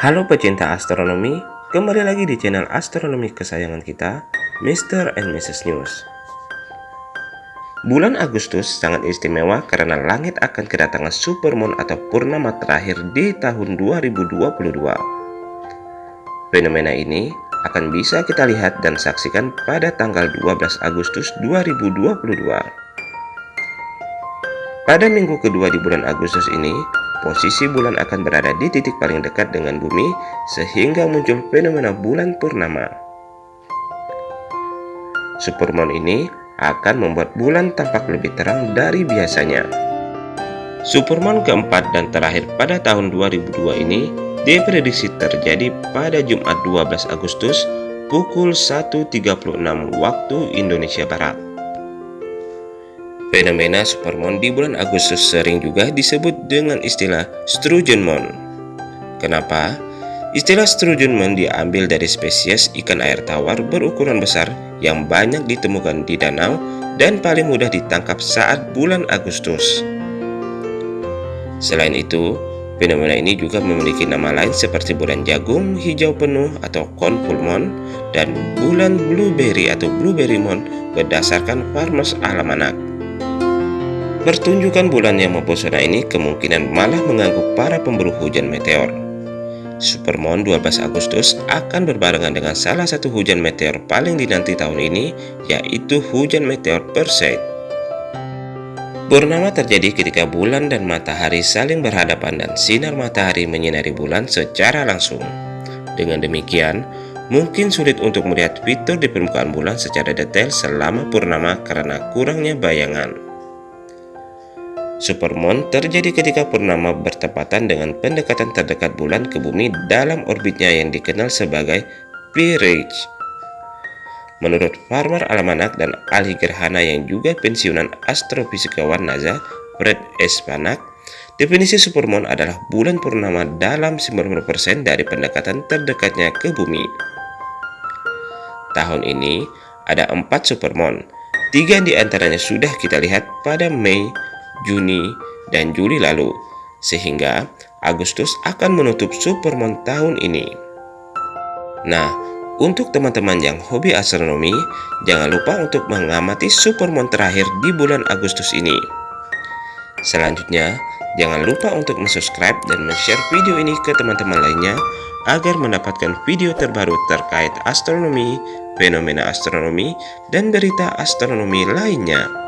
Halo pecinta astronomi, kembali lagi di channel astronomi kesayangan kita, Mr. and Mrs. News. Bulan Agustus sangat istimewa karena langit akan kedatangan supermoon atau purnama terakhir di tahun 2022. Fenomena ini akan bisa kita lihat dan saksikan pada tanggal 12 Agustus 2022. Pada minggu kedua di bulan Agustus ini, posisi bulan akan berada di titik paling dekat dengan bumi sehingga muncul fenomena bulan purnama. Supermoon ini akan membuat bulan tampak lebih terang dari biasanya. Supermoon keempat dan terakhir pada tahun 2002 ini diprediksi terjadi pada Jumat 12 Agustus pukul 1.36 waktu Indonesia Barat. Fenomena supermoon di bulan Agustus sering juga disebut dengan istilah Sturgeon Moon. Kenapa? Istilah Sturgeon Moon diambil dari spesies ikan air tawar berukuran besar yang banyak ditemukan di danau dan paling mudah ditangkap saat bulan Agustus. Selain itu, fenomena ini juga memiliki nama lain seperti bulan jagung hijau penuh atau corn full moon dan bulan blueberry atau blueberry moon berdasarkan Farmers Almanac. Pertunjukan bulan yang mempesona ini kemungkinan malah mengganggu para pemburu hujan meteor. Supermoon 12 Agustus akan berbarengan dengan salah satu hujan meteor paling dinanti tahun ini, yaitu hujan meteor Perseid. Purnama terjadi ketika bulan dan matahari saling berhadapan dan sinar matahari menyinari bulan secara langsung. Dengan demikian, mungkin sulit untuk melihat fitur di permukaan bulan secara detail selama purnama karena kurangnya bayangan. Supermoon terjadi ketika purnama bertepatan dengan pendekatan terdekat bulan ke bumi dalam orbitnya yang dikenal sebagai Peerage. Menurut Farmer Almanac dan ahli gerhana yang juga pensiunan astrofisikawan NASA, Fred S. Panak, definisi supermoon adalah bulan purnama dalam 90% dari pendekatan terdekatnya ke bumi. Tahun ini ada empat supermoon, tiga di antaranya sudah kita lihat pada Mei Juni, dan Juli lalu, sehingga Agustus akan menutup Supermoon tahun ini. Nah, untuk teman-teman yang hobi astronomi, jangan lupa untuk mengamati Supermoon terakhir di bulan Agustus ini. Selanjutnya, jangan lupa untuk subscribe dan share video ini ke teman-teman lainnya agar mendapatkan video terbaru terkait astronomi, fenomena astronomi, dan berita astronomi lainnya.